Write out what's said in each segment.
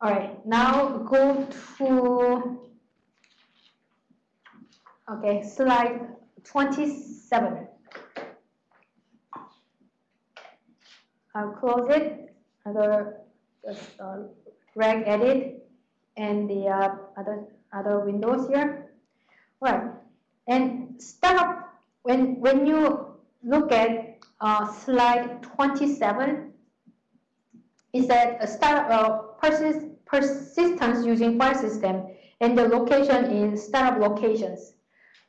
All right, now go to, okay, slide 27. I'll close it, other just uh, reg edit and the uh, other other windows here. All right, and start when when you look at uh, slide 27, it said a start uh, persist, persistence using file system and the location in startup locations,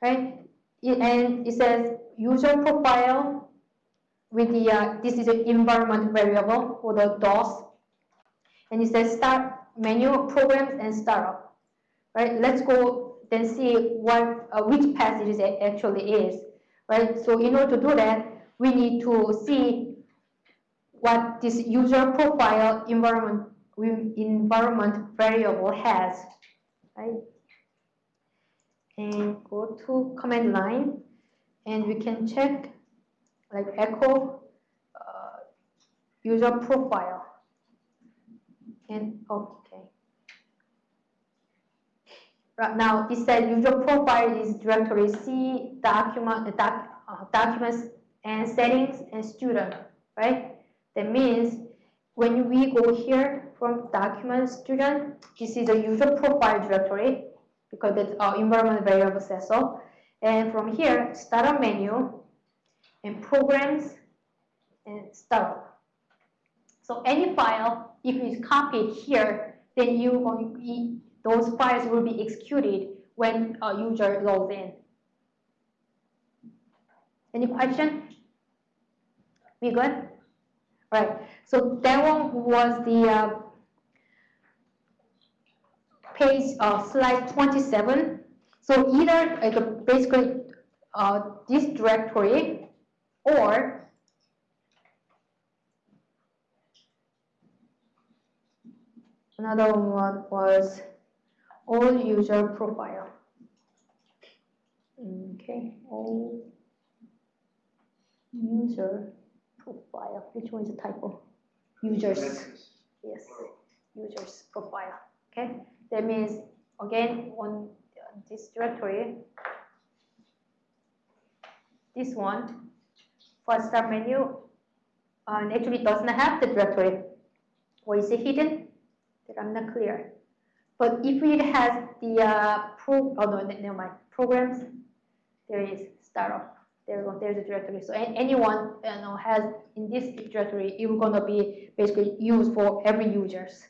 right? It, and it says user profile with the uh, this is an environment variable for the DOS, and it says start menu programs and startup, right? Let's go then see what uh, which path it actually is, right? So in order to do that, we need to see what this user profile environment environment variable has, right? And go to command line, and we can check like echo uh, user profile. And okay. Right now, it says user profile is directory C document doc, uh, documents and settings and student, right? That means when we go here from document student, this is a user profile directory because it's our environment variable says so. And from here, startup menu and programs and startup. So any file, if it's copied here, then you uh, going those files will be executed when a user logs in. Any question? We good? Right. So that one was the uh, page uh, slide 27. So either like basically uh, this directory or another one was all user profile. Okay, all user profile. Which one is a typo? Users. Yes, users profile. Okay, that means again on this directory, this one for start menu uh, actually doesn't have the directory. Or is it hidden? That I'm not clear. But if it has the uh, pro, oh no, never mind, programs, there is startup. There go, there's a directory. So anyone you know has in this directory, it's gonna be basically used for every users.